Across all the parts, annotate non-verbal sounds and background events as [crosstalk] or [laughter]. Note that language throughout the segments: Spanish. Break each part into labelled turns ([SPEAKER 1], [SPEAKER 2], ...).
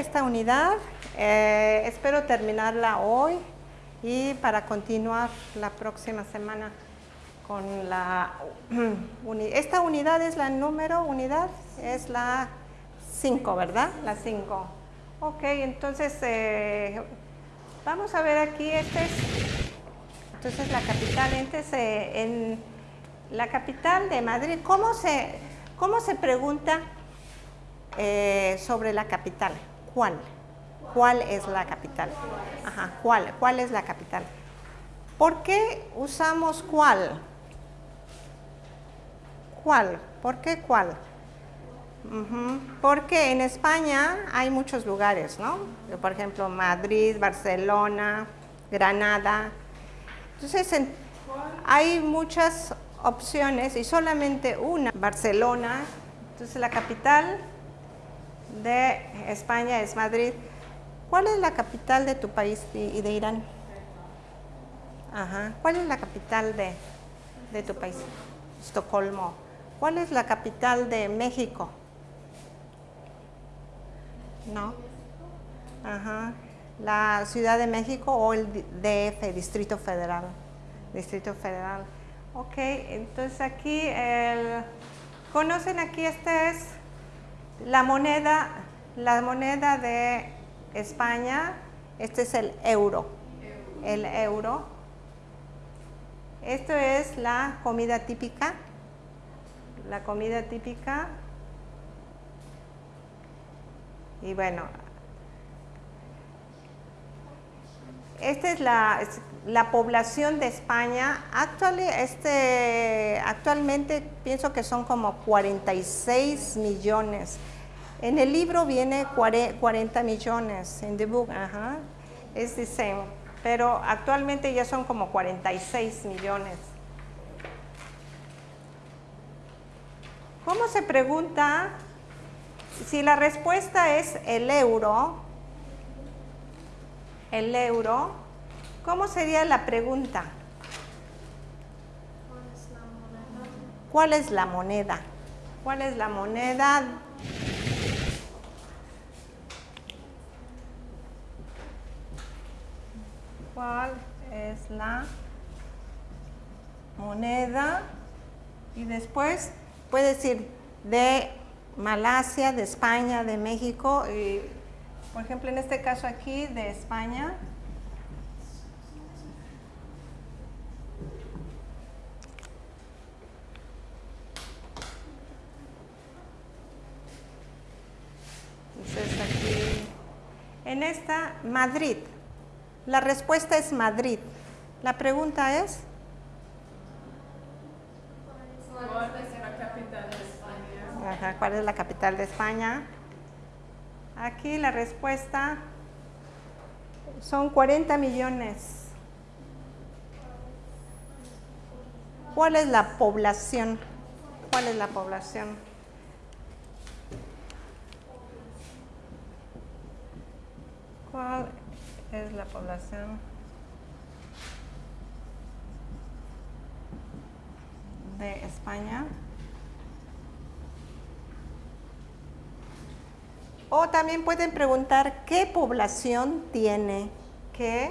[SPEAKER 1] esta unidad. Eh, espero terminarla hoy y para continuar la próxima semana con la [clears throat] unidad. Esta unidad es la número, unidad es la 5, ¿verdad? La 5. Ok, entonces eh, vamos a ver aquí, este es, entonces la capital, entonces eh, en la capital de Madrid, ¿cómo se, cómo se pregunta eh, sobre la capital? ¿Cuál? ¿Cuál es la capital? Ajá, ¿cuál? ¿Cuál es la capital? ¿Por qué usamos cuál? ¿Cuál? ¿Por qué cuál? Porque en España hay muchos lugares, ¿no? Por ejemplo, Madrid, Barcelona, Granada. Entonces, hay muchas opciones y solamente una, Barcelona. Entonces, la capital de España es Madrid. ¿Cuál es la capital de tu país y de Irán? Ajá. ¿Cuál es la capital de, de tu país? Estocolmo. ¿Cuál es la capital de México? No. Ajá. La Ciudad de México o el DF, Distrito Federal. Distrito Federal. Ok, entonces aquí, el, ¿conocen aquí? Esta es la moneda, la moneda de España. Este es el euro. El euro. Esto es la comida típica. La comida típica y bueno, esta es la, la población de España. este, actualmente pienso que son como 46 millones. En el libro viene 40 millones, en the book, ajá, es the same. Pero actualmente ya son como 46 millones. ¿Cómo se pregunta si la respuesta es el euro, el euro, ¿cómo sería la pregunta? ¿Cuál es la moneda? ¿Cuál es la moneda? ¿Cuál es la moneda? Y después puede decir de Malasia, de España, de México, y, por ejemplo en este caso aquí de España. Entonces aquí, en esta, Madrid. La respuesta es Madrid. La pregunta es... ¿cuál es la capital de España? Aquí la respuesta son 40 millones. ¿Cuál es la población? ¿Cuál es la población? ¿Cuál es la población? de España. O también pueden preguntar qué población tiene, qué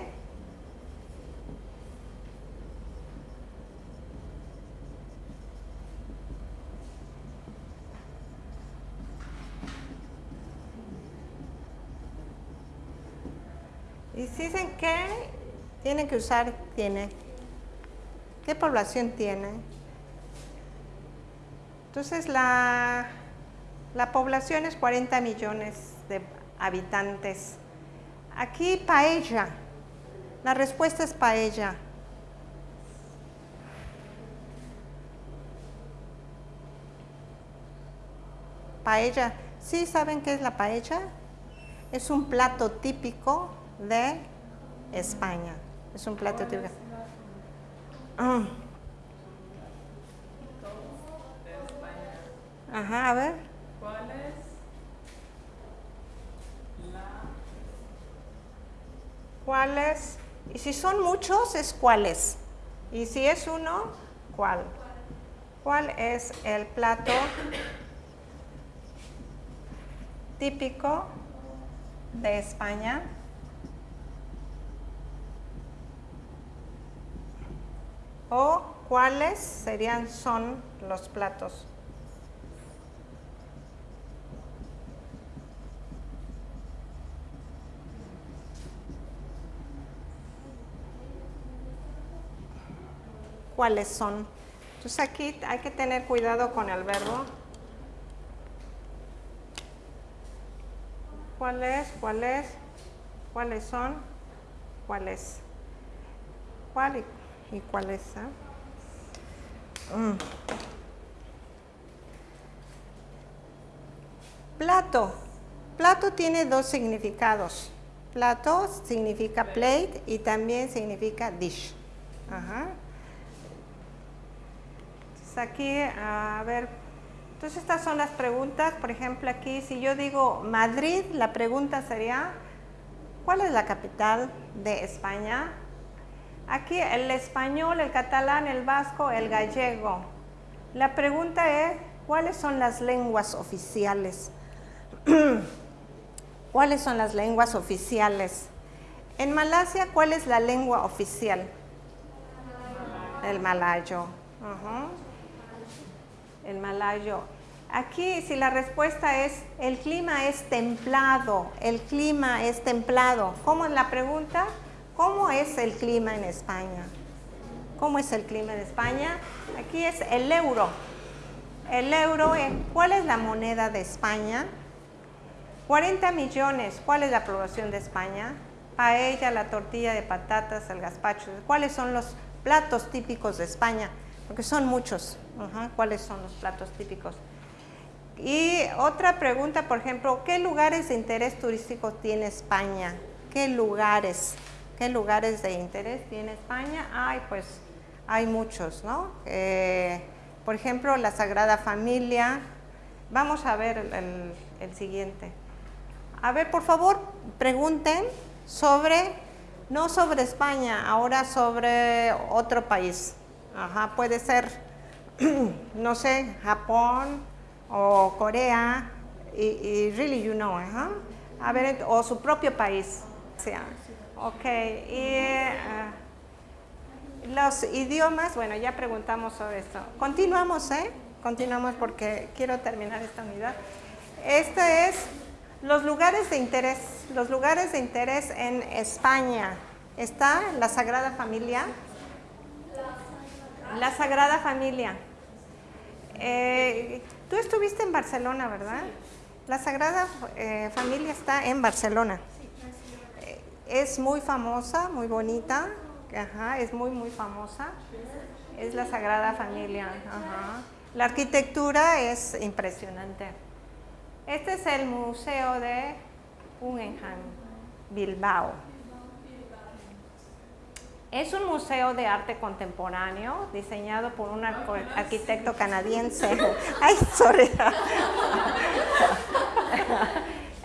[SPEAKER 1] Y si dicen qué, tienen que usar tiene. ¿Qué población tiene? Entonces la la población es 40 millones de habitantes. Aquí paella. La respuesta es paella. Paella. ¿Sí saben qué es la paella? Es un plato típico de España. Es un plato típico. Ah. Ajá, a ver. ¿Cuál es la... ¿Cuál es? Y si son muchos, es cuáles. Y si es uno, ¿cuál? ¿Cuál es el plato típico de España. O cuáles serían, son los platos. ¿Cuáles son? Entonces aquí hay que tener cuidado con el verbo. ¿Cuáles? ¿Cuáles? ¿Cuáles son? ¿Cuáles? ¿Cuál y, cuáles? Ah? Mm. Plato. Plato tiene dos significados. Plato significa plate y también significa dish. Entonces aquí, a ver, entonces estas son las preguntas. Por ejemplo, aquí si yo digo Madrid, la pregunta sería, ¿cuál es la capital de España? Aquí el español, el catalán, el vasco, el gallego. La pregunta es, ¿cuáles son las lenguas oficiales? [clears throat] ¿Cuáles son las lenguas oficiales? En Malasia, ¿cuál es la lengua oficial? El malayo. El malayo. Aquí, si la respuesta es, el clima es templado, el clima es templado. ¿Cómo es la pregunta? ¿Cómo es el clima en España? ¿Cómo es el clima en España? Aquí es el euro. El euro, ¿cuál es la moneda de España? 40 millones, ¿cuál es la población de España? Paella, la tortilla de patatas, el gazpacho. ¿Cuáles son los platos típicos de España? Porque son muchos. ¿Cuáles son los platos típicos? Y otra pregunta, por ejemplo, ¿qué lugares de interés turístico tiene España? ¿Qué lugares? ¿Qué lugares de interés tiene España? Ay, pues hay muchos, ¿no? Eh, por ejemplo, la Sagrada Familia. Vamos a ver el siguiente. A ver, por favor, pregunten sobre, no sobre España, ahora sobre otro país. Ajá, puede ser, [clears throat] no sé, Japón o Corea, y, really you know, ajá. A ver, o su propio país. Ok, y eh, los idiomas, bueno, ya preguntamos sobre esto. Continuamos, ¿eh? Continuamos porque quiero terminar esta unidad. Este es los lugares de interés, los lugares de interés en España. Está la Sagrada Familia. La Sagrada Familia. Eh, tú estuviste en Barcelona, ¿verdad? La Sagrada eh, Familia está en Barcelona. Es muy famosa, muy bonita. Ajá, es muy, muy famosa. Es la Sagrada Familia. La arquitectura es impresionante. Este es el Museo de Guggenheim, Bilbao. Es un museo de arte contemporáneo diseñado por un arquitecto canadiense. [laughs] Ay, sorry. [laughs]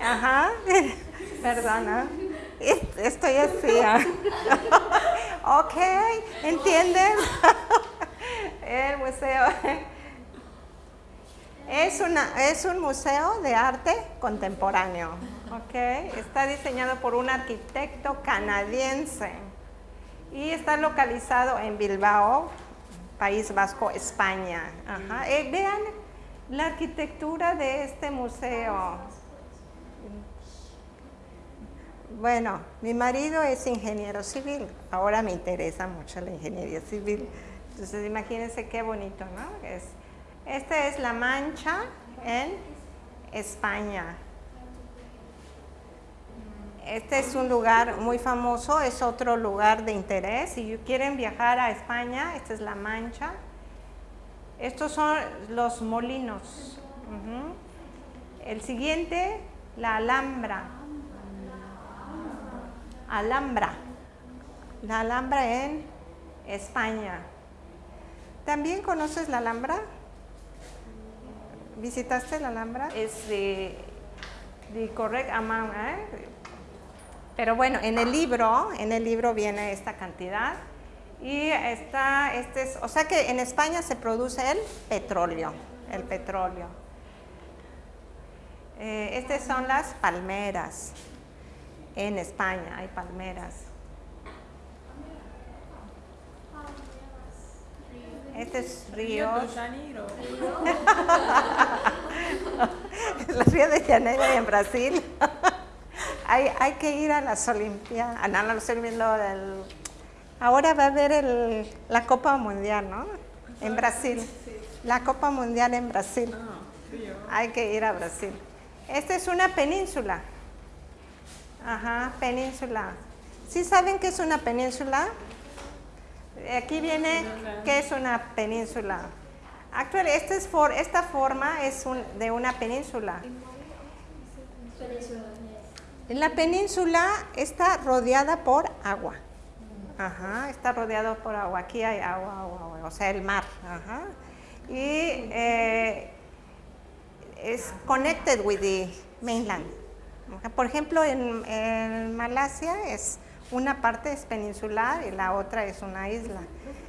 [SPEAKER 1] Ajá, [laughs] perdona. Estoy así. [laughs] ok, ¿entienden? [laughs] El museo es, una, es un museo de arte contemporáneo, okay. Está diseñado por un arquitecto canadiense y está localizado en Bilbao, País Vasco, España. Eh, vean la arquitectura de este museo. Bueno, mi marido es ingeniero civil, ahora me interesa mucho la ingeniería civil. Entonces imagínense qué bonito, ¿no? Es, esta es La Mancha en España. Este es un lugar muy famoso, es otro lugar de interés. Si quieren viajar a España, esta es La Mancha. Estos son los molinos. El siguiente, la Alhambra. Alhambra. La Alhambra en España. ¿También conoces la Alhambra? ¿Visitaste la Alhambra? Es de, de correct amount, ¿eh? Pero bueno, en el libro, en el libro viene esta cantidad y está, este es, o sea que en España se produce el petróleo, el petróleo. Eh, estas son las palmeras. En España hay palmeras. Este es río.
[SPEAKER 2] Rio de Janeiro. [laughs]
[SPEAKER 1] el río de Janeiro en Brasil. [laughs] hay, hay que ir a las Olimpiadas. Ah, no, el- ahora va a haber el- la Copa Mundial, ¿no? En Brasil. La Copa Mundial en Brasil.
[SPEAKER 2] Ah.
[SPEAKER 1] Hay que ir a Brasil. Esta es una península. Ajá, península. ¿Sí saben qué es una península? Aquí viene qué es una península. Actualmente, esta, es for- esta forma es un- de una península. La península está rodeada por agua. Ajá, está rodeado por agua. Aquí hay agua, agua, agua, o sea, el mar. Ajá. Y eh, es connected with the mainland. Por ejemplo, en, en Malasia es una parte es peninsular y la otra es una isla.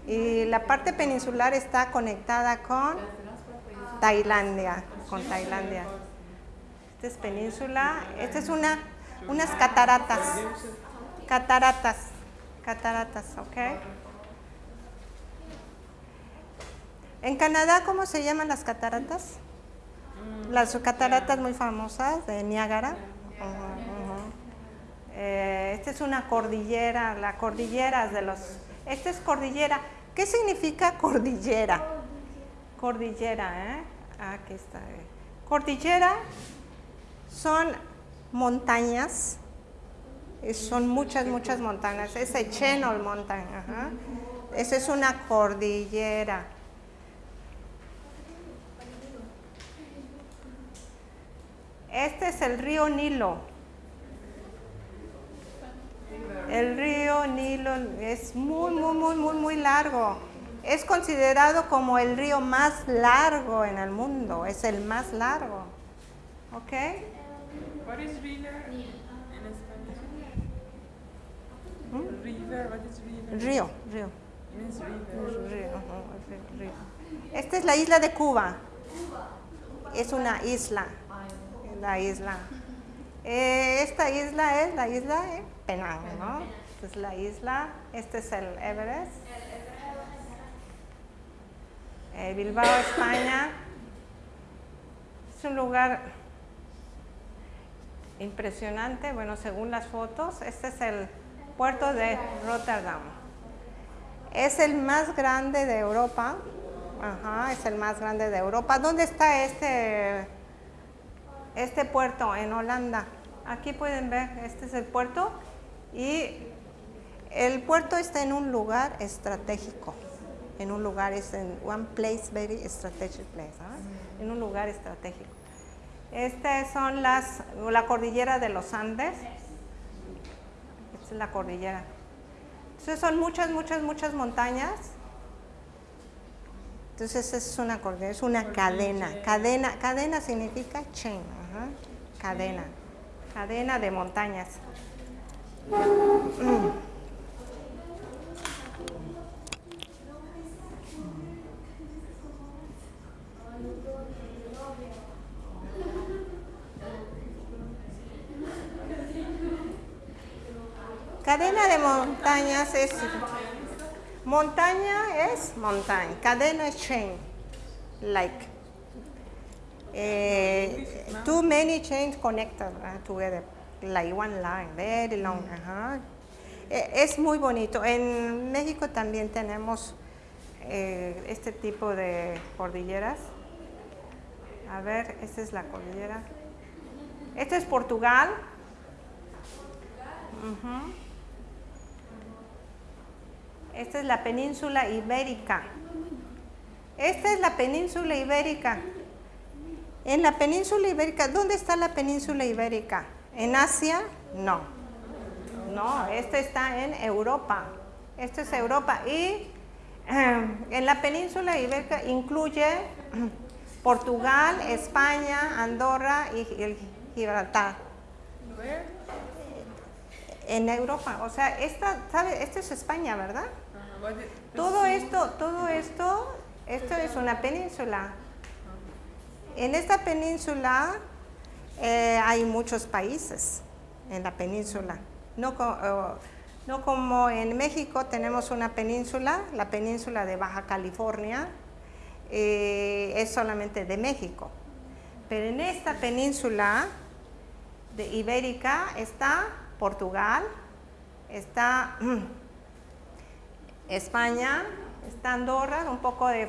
[SPEAKER 1] Y la parte peninsular está conectada con Tailandia, con Tailandia. Esta es península, esta es una, unas cataratas, cataratas, cataratas, ¿ok? En Canadá, ¿cómo se llaman las cataratas? Las cataratas muy famosas de Niágara. Esta es una cordillera, la cordillera de los... Esta es cordillera. ¿Qué significa cordillera? Cordillera, ¿eh? Aquí está. eh. Cordillera son montañas, eh, son muchas, muchas montañas. Es el Chenol Mountain, ajá. Esa es una cordillera. Este es el río Nilo. El río Nilo es muy, muy, muy, muy, muy largo. Es considerado como el río más largo en el mundo. Es el más largo. ¿Ok?
[SPEAKER 2] What is river in Spanish? River, what is river?
[SPEAKER 1] Río, río.
[SPEAKER 2] Means river.
[SPEAKER 1] río, río. Esta es la isla de Cuba. Es una isla. La isla. Eh, esta isla es la isla de Penang, ¿no? Esta es la isla. Este es el Everest. Eh, Bilbao, España. Es un lugar impresionante, bueno, según las fotos. Este es el puerto de Rotterdam. Es el más grande de Europa. Ajá, es el más grande de Europa. ¿Dónde está este, este puerto? En Holanda. Aquí pueden ver, este es el puerto. Y el puerto está en un lugar estratégico. En un lugar, es en one place, very strategic place. ¿ah? En un lugar estratégico. Estas son las, la cordillera de los Andes. Esta es la cordillera. Entonces son muchas, muchas, muchas montañas. Entonces es una cordillera, es una cadena. Cadena, cadena significa chain, cadena, cadena de montañas. Cadena de montañas es montaña es montaña, cadena es chain, like eh, too many chains connected uh, together, like one line, very long. ajá. Eh, es muy bonito. En México también tenemos eh, este tipo de cordilleras. A ver, esta es la cordillera. Esto es Portugal. Ujú. Esta es la península ibérica. Esta es la península ibérica. En la península ibérica, ¿dónde está la península ibérica? ¿En Asia? No. No, esta está en Europa. Esto es Europa. Y eh, en la península ibérica incluye Portugal, España, Andorra y Gibraltar. En Europa. O sea, esta, ¿sabe? Esto es España, ¿verdad? Todo esto, todo esto, esto es una península. En esta península eh, hay muchos países en la península. No, co- no como en México tenemos una península, la península de Baja California, eh, es solamente de México. Pero en esta península de Ibérica está Portugal, está España, está Andorra, un poco de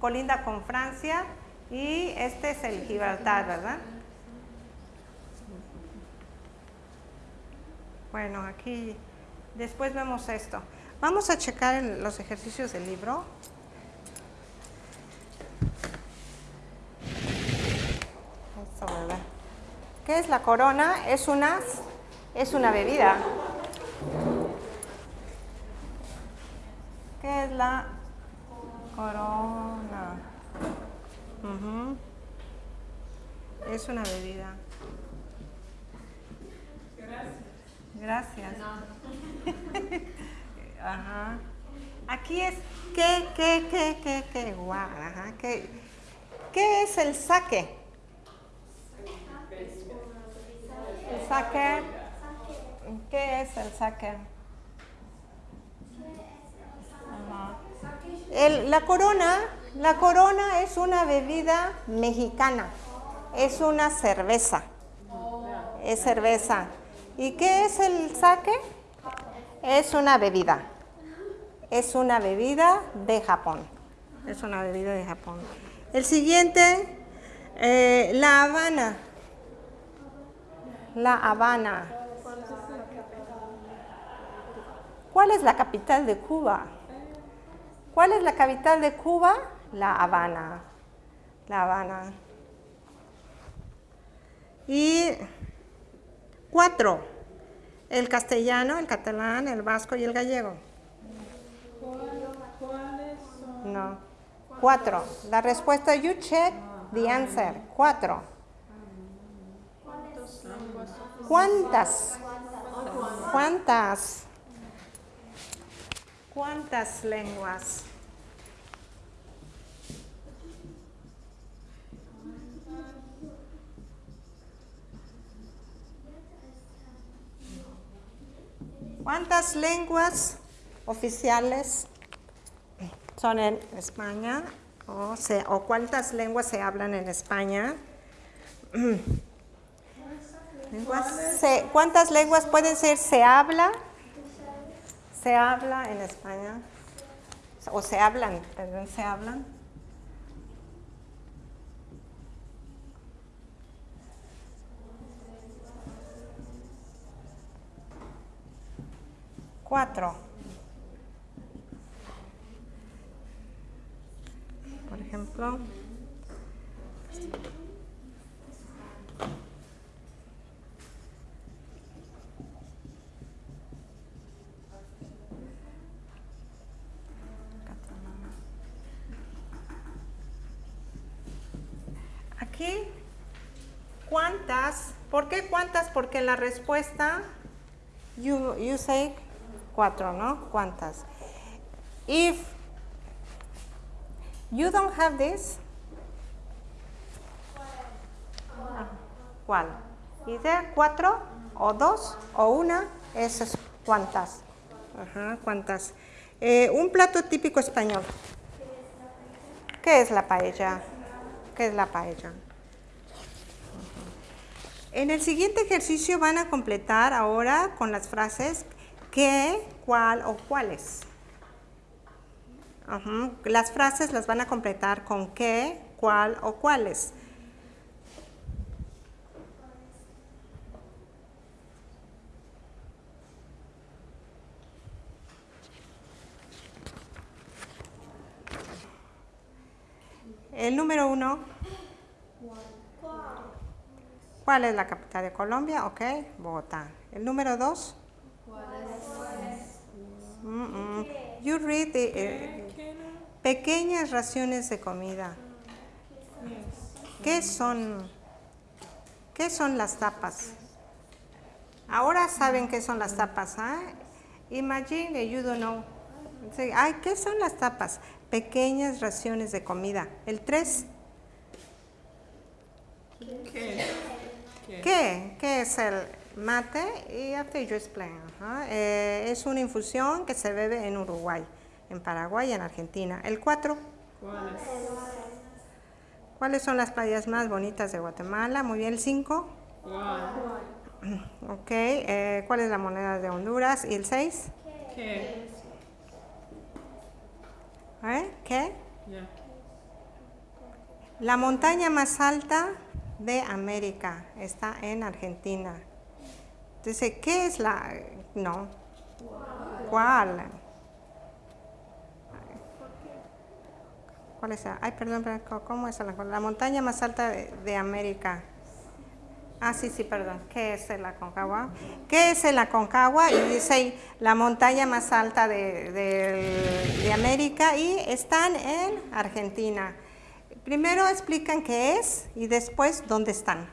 [SPEAKER 1] colinda con Francia y este es el Gibraltar, ¿verdad? Bueno, aquí después vemos esto. Vamos a checar los ejercicios del libro. Esto. ¿Qué es la corona? Es una, es una bebida. ¿Qué es la corona? Ujú. Es una bebida. Gracias. [laughs] Ajá. Aquí es qué, qué, qué, qué, qué, guau, ajá, qué, ¿qué es el saque? El saque, ¿qué es el saque? Ajá. El- la corona, la corona es una bebida mexicana, es una cerveza, es cerveza. ¿Y qué es el sake? Es una bebida, es una bebida de Japón, es una bebida de Japón. El siguiente, eh, La Habana, La Habana. ¿Cuál es la capital de Cuba? ¿Cuál es la capital de Cuba? La Habana. La Habana. Y cuatro. El castellano, el catalán, el vasco y el gallego. No. Cuatro. La respuesta, you check the answer. Cuatro. ¿Cuántas? ¿Cuántas? ¿Cuántas lenguas? ¿Cuántas lenguas oficiales son en España? O, cuántas lenguas se hablan en España? [clears throat] Se- ¿Cuántas lenguas pueden ser se habla? Se habla en España. O se hablan, perdón, se hablan. Cuatro. Por ejemplo, aquí, ¿cuántas? ¿Por qué cuántas? Porque la respuesta, you, you say cuatro, ¿no? ¿Cuántas? If you don't have this, ¿cuál? ¿Dice cuatro o dos o una? Eso es cuántas. Ajá, cuántas. Eh, un plato típico español. ¿Qué es la paella? ¿Qué es la paella? En el siguiente ejercicio van a completar ahora con las frases qué, cuál o cuáles. Las frases las van a completar con qué, cuál o cuáles. El número uno. ¿Cuál es la capital de Colombia? Ok, Bogotá. El número dos. Mm, mm. You read the, eh,
[SPEAKER 2] ¿Qué no?
[SPEAKER 1] pequeñas raciones de comida. ¿Qué son? ¿Qué son las tapas? Ahora saben qué son las tapas, ¿ah? Imagine that you don't know. Say, Ay, ¿qué son las tapas? Pequeñas raciones de comida. El 3.
[SPEAKER 2] ¿Qué? ¿Qué?
[SPEAKER 1] ¿Qué? ¿Qué es el mate? Y after you explain. Ajá. Eh, es una infusión que se bebe en Uruguay, en Paraguay y en Argentina. El 4.
[SPEAKER 2] ¿Cuáles?
[SPEAKER 1] ¿Cuáles son las playas más bonitas de Guatemala? Muy bien, el 5.
[SPEAKER 2] ¿Cuál?
[SPEAKER 1] Ok. eh, ¿Cuál es la moneda de Honduras? ¿Y el 6?
[SPEAKER 2] ¿Qué?
[SPEAKER 1] ¿Eh? ¿Qué? La montaña más alta de América está en Argentina. Entonces, ¿qué es la...? No. ¿Cuál? ¿Cuál es? la- Ay, perdón, perdón, ¿cómo es la, la montaña más alta de, América? Ah, sí, sí, perdón. ¿Qué es el Aconcagua? ¿Qué es el Aconcagua? Y dice la montaña más alta de América y están en Argentina. Primero explican qué es y después dónde están.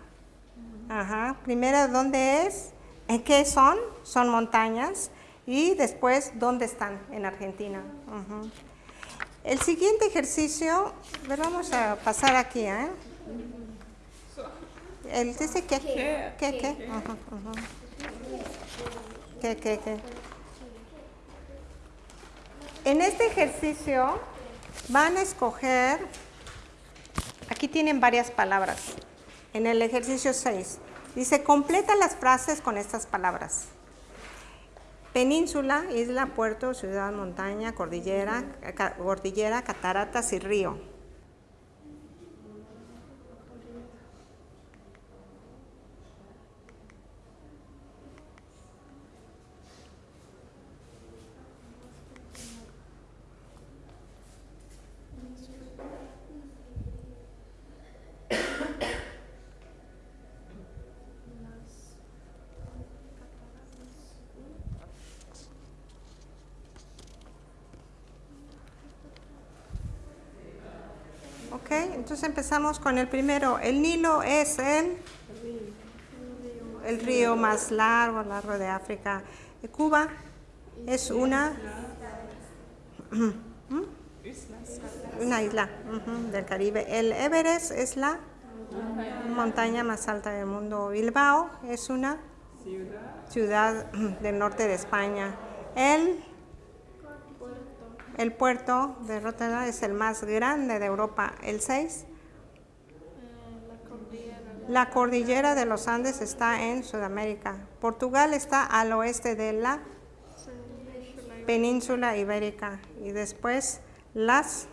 [SPEAKER 1] Ajá. Primero dónde es, en qué son, son montañas y después dónde están en Argentina. El siguiente ejercicio, ver, vamos a pasar aquí, ¿eh? El dice que,
[SPEAKER 2] ¿Qué?
[SPEAKER 1] ¿qué, ajá. ¿Qué, qué, qué? En este ejercicio van a escoger, aquí tienen varias palabras, en el ejercicio 6, dice completa las frases con estas palabras. Península, isla, puerto, ciudad, montaña, cordillera, cordillera, cataratas y río. Ok, entonces empezamos con el primero. El Nilo es el, río más largo, largo de África. Cuba es una,
[SPEAKER 2] Islas.
[SPEAKER 1] una isla del Caribe. El Everest es la montaña más alta del mundo. Bilbao es una
[SPEAKER 2] ciudad
[SPEAKER 1] del norte de España. El, el puerto de Rotterdam es el más grande de Europa. El 6. La cordillera de los Andes está en Sudamérica. Portugal está al oeste de la península ibérica. Y después las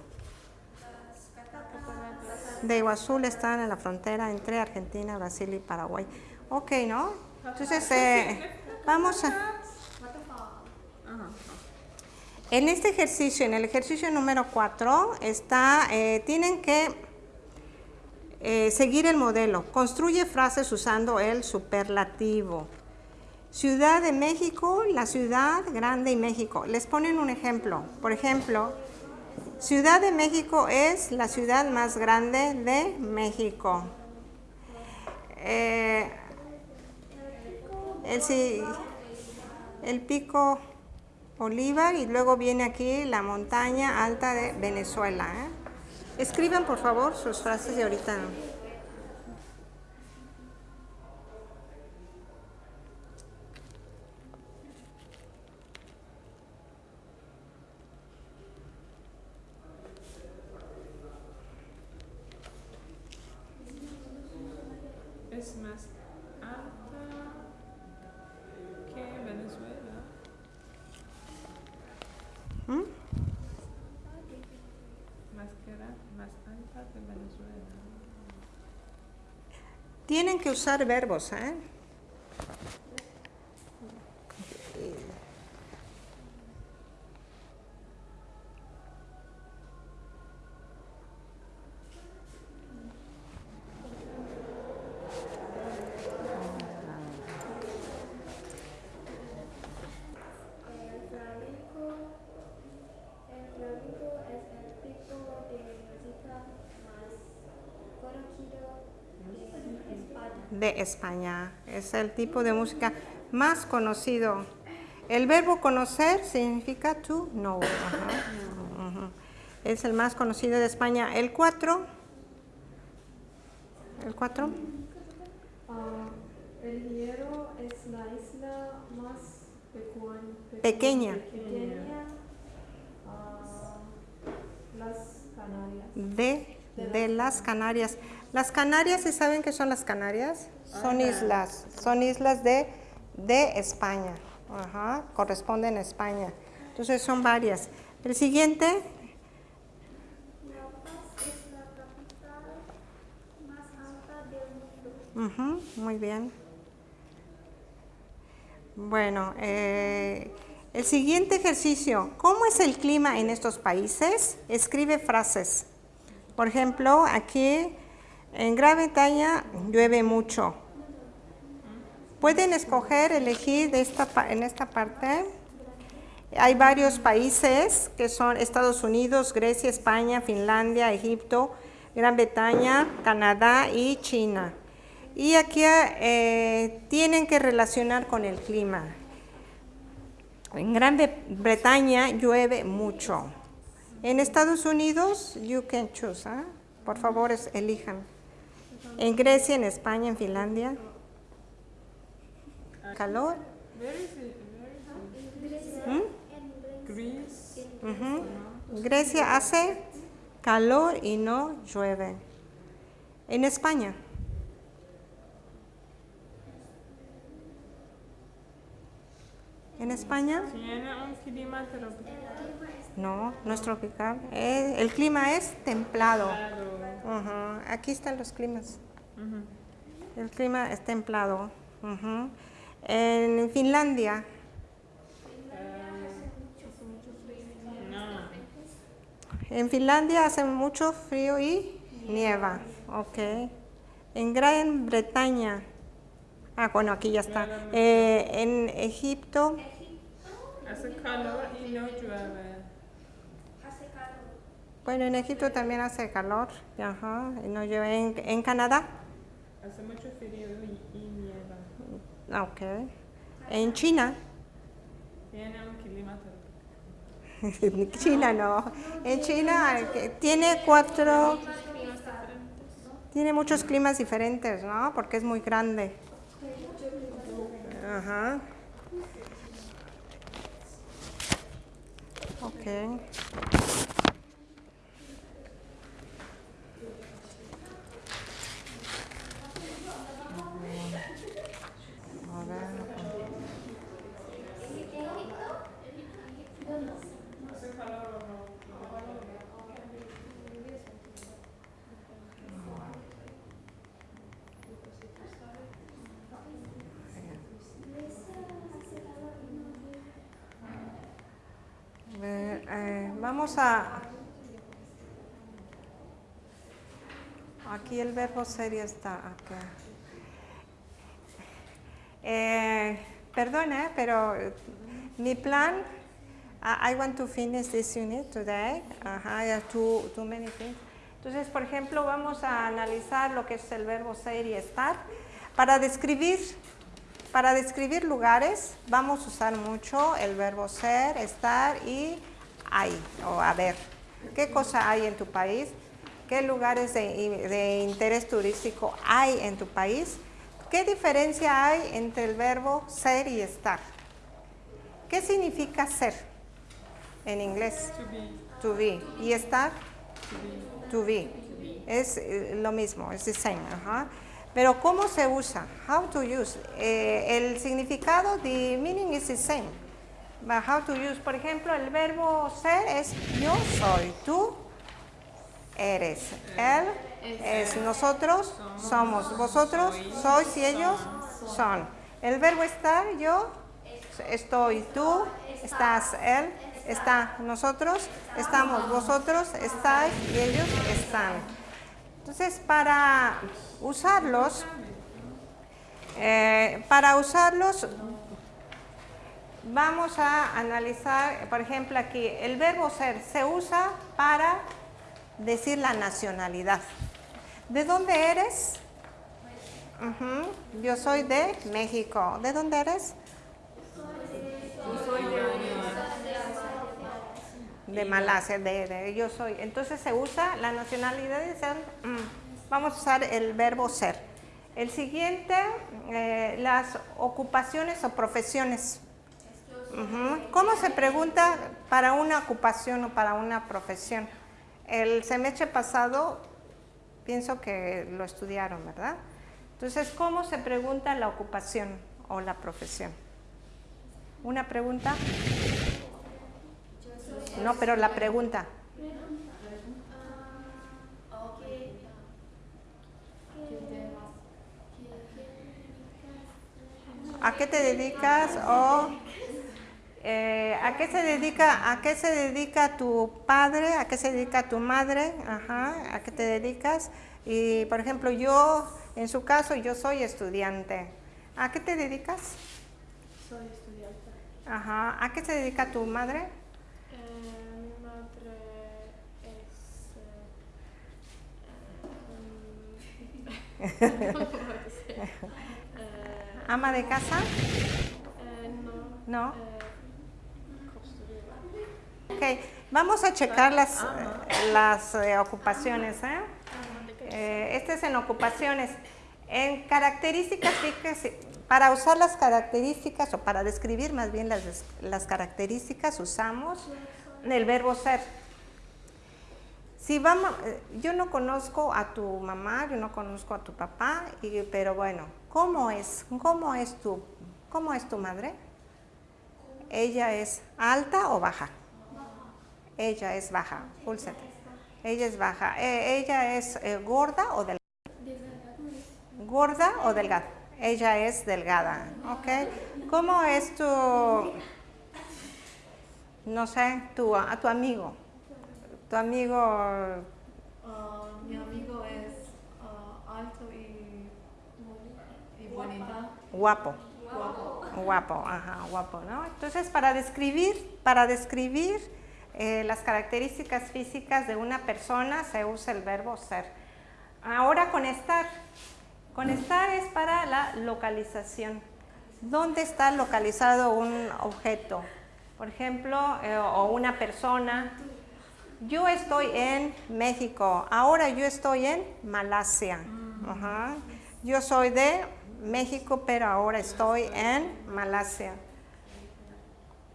[SPEAKER 1] de Iguazú están en la frontera entre Argentina, Brasil y Paraguay. Ok, ¿no? Entonces, eh, vamos a... En este ejercicio, en el ejercicio número 4, está, eh, tienen que eh, seguir el modelo. Construye frases usando el superlativo. Ciudad de México, la ciudad grande y México. Les ponen un ejemplo. Por ejemplo, Ciudad de México es la ciudad más grande de México. Eh, el, el pico Bolívar y luego viene aquí la montaña alta de Venezuela. ¿eh? Escriban por favor sus frases de ahorita.
[SPEAKER 2] Es más alta que Venezuela.
[SPEAKER 1] ¿Mm?
[SPEAKER 2] Más, que ra- más alta que Venezuela.
[SPEAKER 1] Tienen que usar verbos. ¿eh?
[SPEAKER 3] El flamenco, el flamenco es el tipo de música más conocido de España.
[SPEAKER 1] De España. Es el tipo de música más conocido. El verbo conocer significa to know. ajá. Es el más conocido de España. El 4. El 4.
[SPEAKER 3] Ah, la isla más pecuan-
[SPEAKER 1] Pequeña.
[SPEAKER 3] pequeña, ah, las Canarias.
[SPEAKER 1] De, de las Canarias. Las Canarias, ¿sí saben qué son las Canarias? Son islas, son islas de, de España. Ajá, corresponden a España. Entonces son varias. El siguiente,
[SPEAKER 3] La Paz es la capital más alta del mundo.
[SPEAKER 1] Ujú, muy bien. Bueno, eh, el siguiente ejercicio. ¿Cómo es el clima en estos países? Escribe frases. Por ejemplo, aquí en Gran Bretaña llueve mucho. Pueden escoger, elegir de esta, en esta parte. Hay varios países que son Estados Unidos, Grecia, España, Finlandia, Egipto, Gran Bretaña, Canadá y China. Y aquí eh, tienen que relacionar con el clima. En Gran Bre- Bretaña llueve mucho. En Estados Unidos, you can choose. ¿ah? Por favor, elijan. En Grecia, en España, en Finlandia. Calor. ¿Mm? Grecia hace calor y no llueve. En España. En España. No, no es tropical. Eh, el clima es templado. Aquí están los climas. El clima es templado. En Finlandia,
[SPEAKER 2] No.
[SPEAKER 1] en Finlandia hace mucho frío y nieva. Ok. En Gran Bretaña, ah, bueno, aquí ya está. Eh, en Egipto,
[SPEAKER 2] Hace calor y no llueve.
[SPEAKER 1] Bueno, en Egipto también hace calor. Ajá, y no llueve. En, en Canadá,
[SPEAKER 2] Hace mucho frío y, y nieva.
[SPEAKER 1] ah, ok. En China,
[SPEAKER 2] Tiene un clima [laughs] tropical.
[SPEAKER 1] China no. En China tiene cuatro, tiene muchos climas diferentes, ¿no? Porque es muy grande. Ajá. Ok. A ver. A ver, eh, vamos a... Aquí el verbo serio está acá. Eh, perdona, pero eh, mi plan, I I want to finish this unit today. Ajá, I have too, too many things. Entonces, por ejemplo, vamos a analizar lo que es el verbo ser y estar. Para describir, para describir lugares, vamos a usar mucho el verbo ser, estar y hay o haber. ¿Qué cosa hay en tu país? ¿Qué lugares de, de interés turístico hay en tu país? ¿Qué diferencia hay entre el verbo ser y estar? ¿Qué significa ser en inglés?
[SPEAKER 2] To be.
[SPEAKER 1] To be. ¿Y estar? To be. Es eh, lo mismo, es the same. ajá. Pero ¿cómo se usa? How to use. Eh, el significado, the meaning is the same. How to use, por ejemplo, el verbo ser es yo soy, tú eres, él es, nosotros somos, vosotros sois y ellos son. El verbo estar, yo estoy, tú estás, él está, nosotros estamos, vosotros estáis y ellos están. Entonces, para usarlos, eh, para usarlos, vamos a analizar, por ejemplo, aquí, el verbo ser se usa para decir la nacionalidad. ¿De dónde eres? Yo soy de México. ¿De dónde eres? De Malasia, de, de- yo soy. Entonces se usa la nacionalidad de ser. mm, Vamos a usar el verbo ser. El siguiente, eh, las ocupaciones o profesiones. ¿Cómo se pregunta para una ocupación o para una profesión? El semestre pasado pienso que lo estudiaron, ¿verdad? Entonces, ¿cómo se pregunta la ocupación o la profesión? ¿Una pregunta? No, pero la pregunta. ¿A qué te dedicas? O eh, ¿a qué se dedica? ¿A qué se dedica tu padre? ¿A qué se dedica tu madre? Ajá, ¿a qué te dedicas? Y por ejemplo, yo, en su caso, yo soy estudiante. ¿A qué te dedicas?
[SPEAKER 4] Soy estudiante.
[SPEAKER 1] Ajá, ¿a qué se dedica tu madre?
[SPEAKER 4] Eh, mi madre es... Eh, [laughs] [laughs]
[SPEAKER 1] ¿Ama de casa?
[SPEAKER 4] eh, no.
[SPEAKER 1] No. Ok, vamos a checar las, eh, ocupaciones. ¿eh? Eh, este es en ocupaciones. En características, fíjese, para usar las características o para describir más bien las, características usamos el verbo ser. Si vamos, eh, yo no conozco a tu mamá, yo no conozco a tu papá, pero bueno, ¿cómo es? ¿Cómo es tu, cómo es tu madre? ¿Ella es alta o baja? Ella es baja, púlsate. Ella es baja. Eh, ¿Ella es eh, gorda o delgada? ¿Gorda o delgada? Ella es delgada, ¿ok? ¿Cómo es tu, no sé, tu, a tu amigo? Tu amigo,
[SPEAKER 5] Ah, mi amigo es ah, alto y, y bonita.
[SPEAKER 1] guapo.
[SPEAKER 5] Guapo.
[SPEAKER 1] Guapo, ajá, guapo, ¿no? Entonces, para describir, para describir eh, las características físicas de una persona se usa el verbo ser. Ahora con estar. Con estar es para la localización. ¿Dónde está localizado un objeto? Por ejemplo, eh, o una persona. Yo estoy en México, ahora yo estoy en Malasia. Ajá. Yo soy de México, pero ahora estoy en Malasia.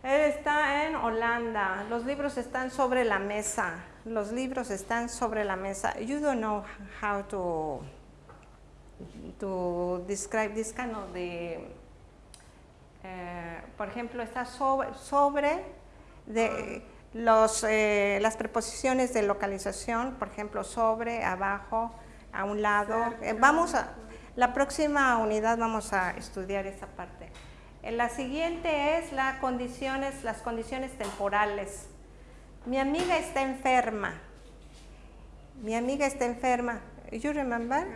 [SPEAKER 1] Él está en Holanda. Los libros están sobre la mesa. Los libros están sobre la mesa. You don't know how to to describe this kind of the eh, por ejemplo, está sobre, sobre de los, eh, las preposiciones de localización, por ejemplo, sobre, abajo, a un lado. Eh, vamos a, la próxima unidad vamos a estudiar esa parte. La siguiente es la condiciones, las condiciones temporales. Mi amiga está enferma. Mi amiga está enferma. You remember?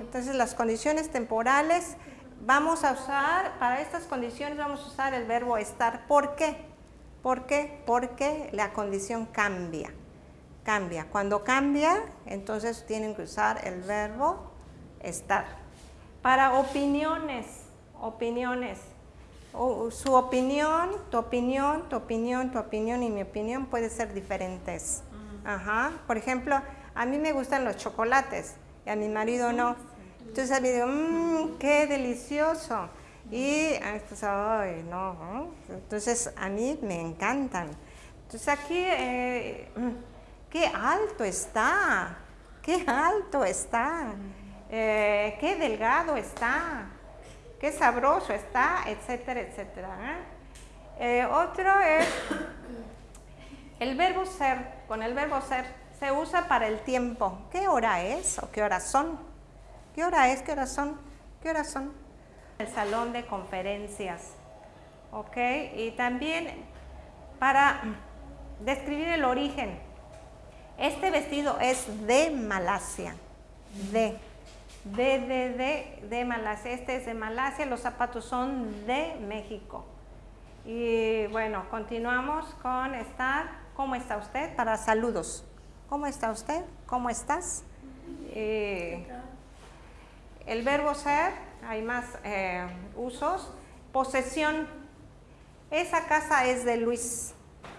[SPEAKER 1] Entonces las condiciones temporales vamos a usar, para estas condiciones vamos a usar el verbo estar. ¿Por qué? ¿Por qué? Porque la condición cambia. Cambia. Cuando cambia, entonces tienen que usar el verbo estar. Para opiniones, opiniones. O- su opinión, tu opinión, tu opinión, tu opinión y mi opinión puede ser diferentes. Ajá. Por ejemplo, a mí me gustan los chocolates y a mi marido no. Entonces a mí digo, mmm, qué delicioso. Y a estos, ay, no. Entonces a mí me encantan. Entonces aquí, eh, mm, qué alto está, qué alto está, eh, qué delgado está, qué sabroso está, etcétera, etcétera. ¿eh? Eh, otro es el verbo ser. Con el verbo ser se usa para el tiempo. ¿Qué hora es o qué horas son? ¿Qué hora es? ¿Qué horas son? ¿Qué horas son? El salón de conferencias. ¿Ok? Y también para describir el origen. Este vestido es de Malasia. De. De, de, de, de Malasia. Este es de Malasia. Los zapatos son de México. Y bueno, continuamos con estar. ¿Cómo está usted? Para saludos. ¿Cómo está usted? ¿Cómo estás? Eh, el verbo ser, hay más eh, usos. Posesión. Esa casa es de Luis.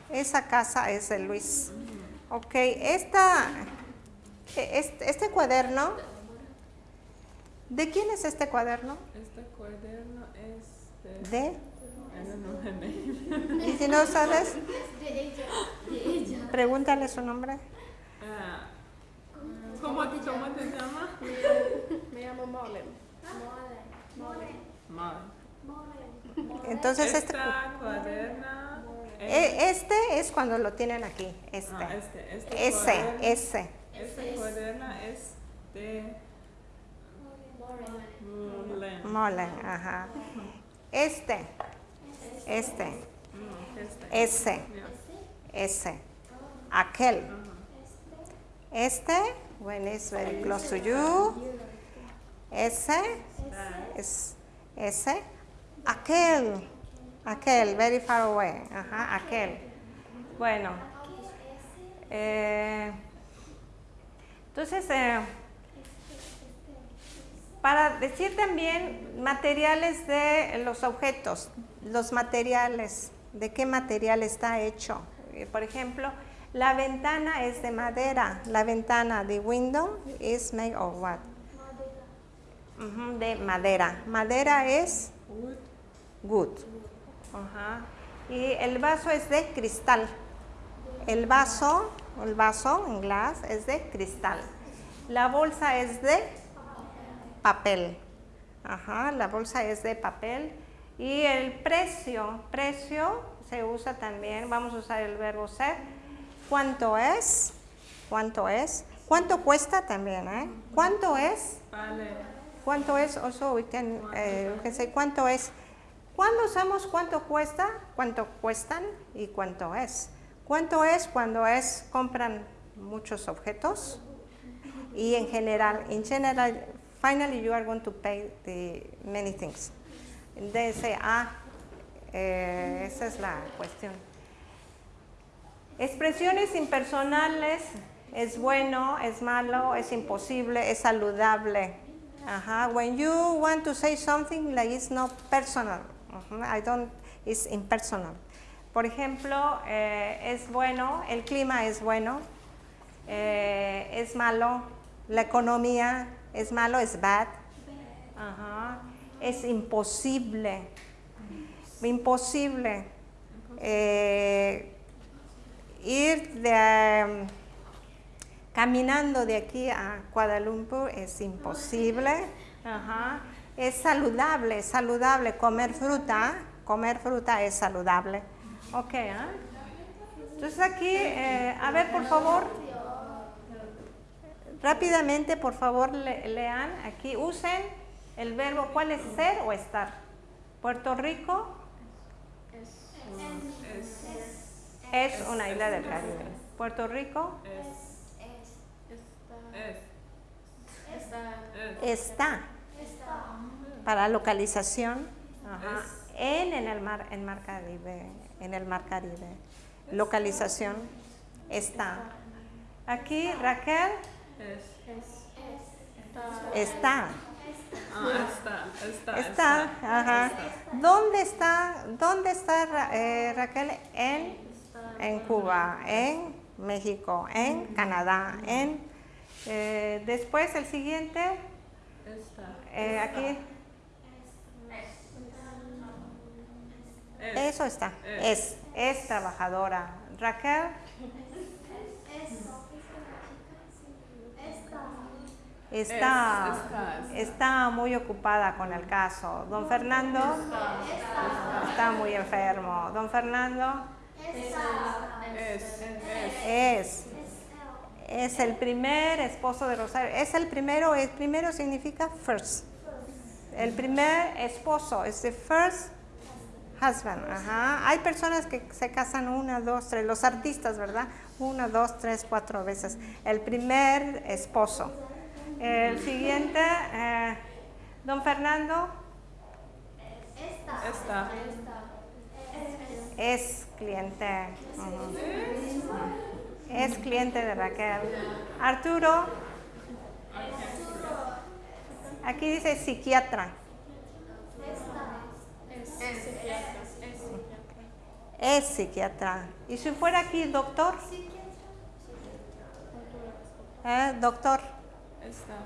[SPEAKER 1] Esa casa es de Luis. Ok, esta, este, este cuaderno, ¿de quién es este cuaderno?
[SPEAKER 2] Este cuaderno es de.
[SPEAKER 1] De. Y si no sabes,
[SPEAKER 3] De ella. De ella.
[SPEAKER 1] pregúntale su nombre.
[SPEAKER 2] Ah, ¿Cómo, ¿Cómo te llamas?
[SPEAKER 4] Me llamo Malin.
[SPEAKER 3] Moren.
[SPEAKER 2] Mal.
[SPEAKER 3] Moren.
[SPEAKER 1] Entonces este,
[SPEAKER 2] Esta cuaderna. es-
[SPEAKER 1] e- este es cuando lo tienen aquí. Este.
[SPEAKER 2] ah, este, este
[SPEAKER 1] Ese,
[SPEAKER 2] cuaderna-
[SPEAKER 1] ese.
[SPEAKER 2] Esta cuaderna es de
[SPEAKER 1] Molen, ajá. Este. Este. Ese. Ese. Aquel. Este. When it's very close to you. Ese. Es ese. Aquel. Aquel. Very far away. Ajá. Aquel. Bueno. Eh, entonces, eh, para decir también materiales de los objetos, los materiales, de qué material está hecho. Eh, Por ejemplo, la ventana es de madera. La ventana de window is made of what? Ujú, de madera. Madera es
[SPEAKER 2] Wood.
[SPEAKER 1] Good. Ajá. Y el vaso es de cristal. El vaso, el vaso en glass es de cristal. La bolsa es de papel. Ajá, la bolsa es de papel. Y el precio, precio se usa también, vamos a usar el verbo ser. ¿Cuánto es? ¿Cuánto es? ¿Cuánto cuesta también? Eh? ¿Cuánto es? ¿Cuánto es? Also, we can, eh, cuánto es. ¿Cuándo usamos cuánto cuesta? ¿Cuánto cuestan? ¿Y cuánto es? ¿Cuánto es cuando es compran muchos objetos? Y en general, in general, finally you are going to pay the many things. They say, ah, eh, esa es la cuestión. Expresiones impersonales es bueno, es malo, es imposible, es saludable. When you want to say something like it's not personal, I don't, it's impersonal. Por ejemplo, eh, es bueno, el clima es bueno, eh, es malo, la economía es malo, es bad. Ajá. Es imposible, imposible. Eh, ir de, um, caminando de aquí a Kuala Lumpur es imposible. Ajá. Es saludable, saludable. Comer fruta, comer fruta es saludable. Ok, ¿ah? Entonces aquí, eh, a ver, por favor, rápidamente, por favor, le- lean aquí, usen el verbo, ¿cuál es ser o estar? Puerto Rico
[SPEAKER 2] Es.
[SPEAKER 1] es una isla del Caribe. Puerto Rico
[SPEAKER 2] Es.
[SPEAKER 4] Está.
[SPEAKER 2] Es.
[SPEAKER 4] Está.
[SPEAKER 1] está para localización en, en el mar en mar Caribe, en el mar Caribe. Localización está. Aquí Raquel
[SPEAKER 2] Es.
[SPEAKER 1] está.
[SPEAKER 2] Ah, está. Está.
[SPEAKER 1] Está, ajá. ¿Dónde está, dónde está Ra- eh, Raquel? En, en Cuba, en México, en Canadá, en eh, después el siguiente,
[SPEAKER 2] Está.
[SPEAKER 1] eh, aquí,
[SPEAKER 2] Es.
[SPEAKER 1] eso está, es, es trabajadora. Raquel, está,
[SPEAKER 2] Es,
[SPEAKER 1] está muy ocupada con el caso. Don Fernando está muy enfermo. Don Fernando
[SPEAKER 2] Es. Es.
[SPEAKER 1] es, es el primer esposo de Rosario. Es el primero, el primero significa first. El primer esposo, es the first husband. Ajá. Hay personas que se casan una, dos, tres, los artistas, ¿verdad? Una, dos, tres, cuatro veces. El primer esposo. El siguiente, eh, don Fernando,
[SPEAKER 2] Está.
[SPEAKER 1] es cliente. ujú. Es cliente de Raquel. Arturo, aquí dice psiquiatra.
[SPEAKER 4] Es psiquiatra. Es psiquiatra.
[SPEAKER 1] Es psiquiatra. ¿Y si fuera aquí doctor? ¿Eh? Doctor.
[SPEAKER 2] Está.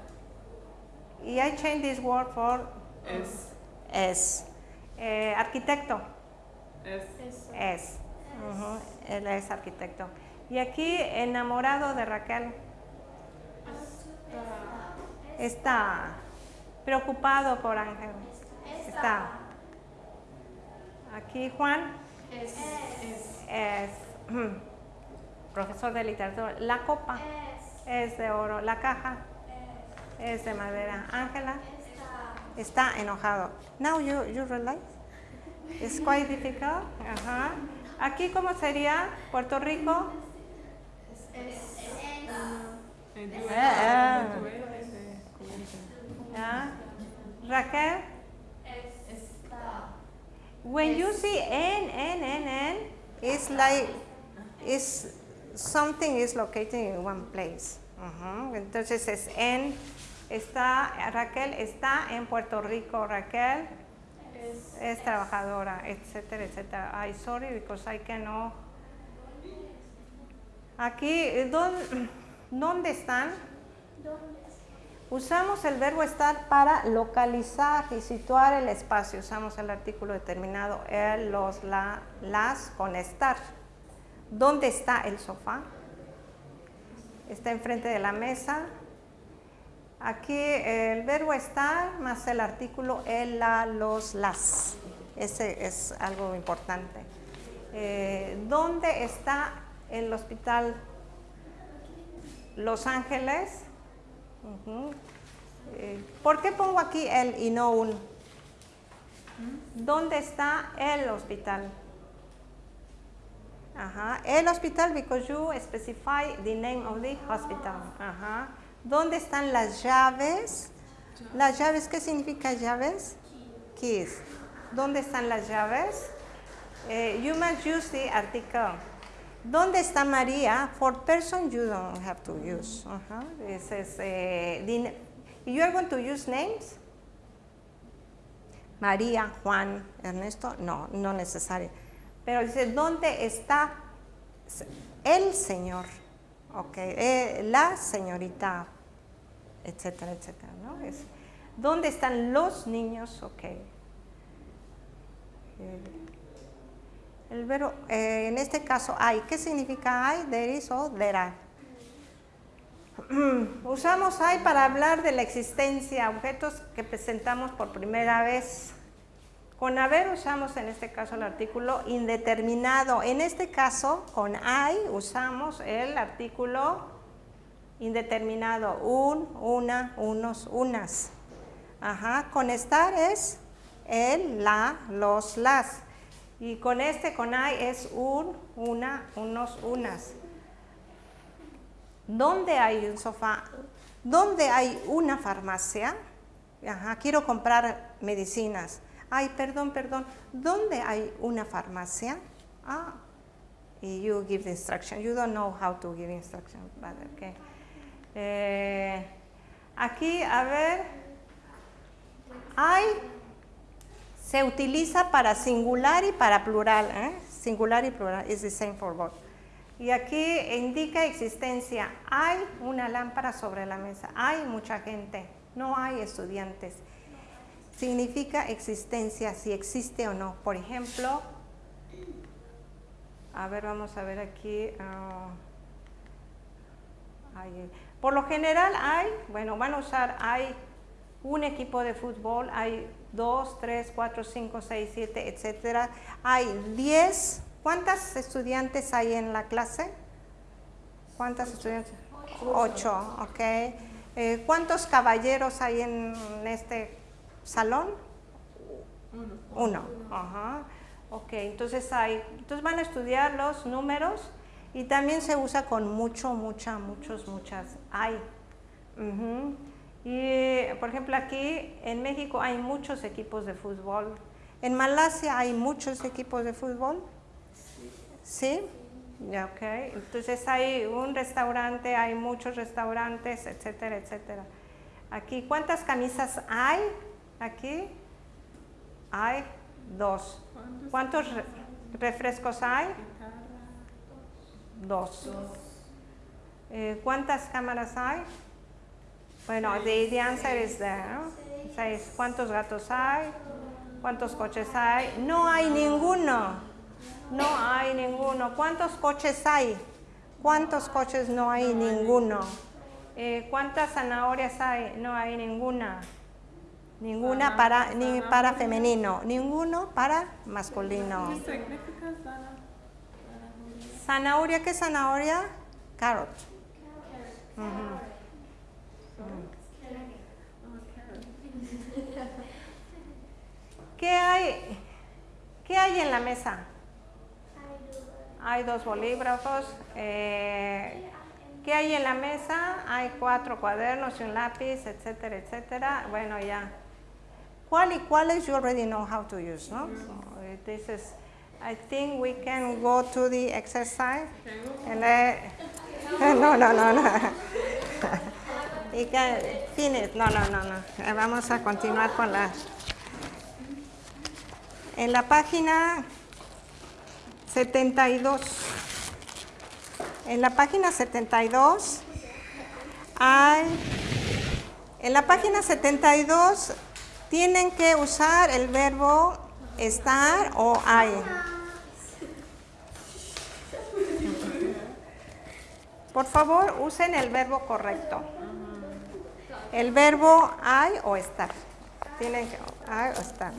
[SPEAKER 1] Y I change this word for
[SPEAKER 2] Es.
[SPEAKER 1] es. Eh, arquitecto.
[SPEAKER 2] Es.
[SPEAKER 1] Es. Ujú, Él es arquitecto. Y aquí, enamorado de Raquel. Está preocupado por Ángel. Está. Aquí Juan
[SPEAKER 4] Es. Es.
[SPEAKER 1] es profesor de literatura. La copa es de oro. La caja es de madera. Ángela está enojado. Now you, you realize? It's quite difficult. Ajá. Aquí, ¿cómo sería? Puerto Rico. Ah. Raquel. When you see N, N, N, N, it's like it's something is located in one place. Ujú. Entonces es en, está, Raquel está en Puerto Rico, Raquel es trabajadora, etcétera, etcétera. I sorry because I cannot. Aquí, ¿dónde, ¿dónde están? Usamos el verbo estar para localizar y situar el espacio. Usamos el artículo determinado, el, los, la, las con estar. ¿Dónde está el sofá? Está enfrente de la mesa. Aquí el verbo estar más el artículo el, la, los, las. Ese es algo importante. Eh, ¿Dónde está el hospital Los Ángeles? Eh, ¿Por qué pongo aquí el y no un? ¿Dónde está el hospital? El hospital because you specify the name of the hospital. Ajá. ¿Dónde están las llaves? ¿Las llaves qué significa llaves? Keys. ¿Dónde están las llaves? Eh, you must use the article. ¿Dónde está María? For person you don't have to use. Ajá. This is, you are going to use names? María, Juan, Ernesto, no, no necesario. Pero dice, ¿dónde está el señor? Ok, eh, la señorita, etcétera, etcétera, ¿no? Es, ¿Dónde están los niños? Ok. El, el verbo, eh, en este caso, hay. ¿Qué significa hay? There is o there are. [clears throat] Usamos hay para hablar de la existencia, objetos que presentamos por primera vez. Con haber usamos en este caso el artículo indeterminado. En este caso, con hay usamos el artículo indeterminado. Un, una, unos, unas. Ajá. Con estar es el, la, los, las. Y con este, con hay, es un, una, unos, unas. ¿Dónde hay un sofá? ¿Dónde hay una farmacia? Ajá, quiero comprar medicinas. Ay, perdón, perdón. ¿Dónde hay una farmacia? Ah, you give the instruction. You don't know how to give instruction. But okay. Eh, aquí, a ver. Hay se utiliza para singular y para plural. ¿eh? Singular y plural is the same for both. Y aquí indica existencia. Hay una lámpara sobre la mesa. Hay mucha gente. No hay estudiantes. Significa existencia, si existe o no. Por ejemplo, a ver, vamos a ver aquí. ah, hay- por lo general hay, bueno, van a usar, hay un equipo de fútbol, hay dos, tres, cuatro, cinco, seis, siete, etcétera. Hay diez. ¿Cuántas estudiantes hay en la clase? ¿Cuántas estudiantes? Ocho, ok. Eh, ¿Cuántos caballeros hay en este salón?
[SPEAKER 2] Uno.
[SPEAKER 1] Uno. Ajá. Ok, entonces hay, entonces van a estudiar los números y también se usa con mucho, mucha, muchos, muchas. Hay. Y por ejemplo aquí en México hay muchos equipos de fútbol. En Malasia hay muchos equipos de fútbol. ¿Sí? Ya, ok. Entonces hay un restaurante, hay muchos restaurantes, etcétera, etcétera. Aquí, ¿cuántas camisas hay? Aquí hay dos. ¿Cuántos re- refrescos hay? Dos. Eh, ¿Cuántas cámaras hay? Bueno, the, answer is there. ¿Cuántos gatos hay? ¿Cuántos coches hay? No hay ninguno. No hay ninguno. ¿Cuántos coches hay? ¿Cuántos coches no hay ninguno? Eh, ¿Cuántas zanahorias hay? No hay ninguna. Ninguna para, ni para femenino, ninguno para masculino.
[SPEAKER 2] ¿Qué significa sana?
[SPEAKER 1] Zanahoria, ¿qué zanahoria? Carrot. Ujú. ¿Qué hay, ¿Qué hay en la mesa? Hay dos bolígrafos. eh, ¿Qué hay en la mesa? Hay cuatro cuadernos y un lápiz, etcétera, etcétera. Bueno, ya. ¿Cuál y cuáles you already know how to use, no? So, eh, this is, I think we can go to the exercise. And, [laughs] no, no, no, no. [laughs] Y que finish. No, no, no, no. Eh, Vamos a continuar con la. En la página 72. En la página 72 hay. En la página 72 tienen que usar el verbo estar o hay. Por favor, usen el verbo correcto. El verbo hay o estar. Tienen que hay o estar.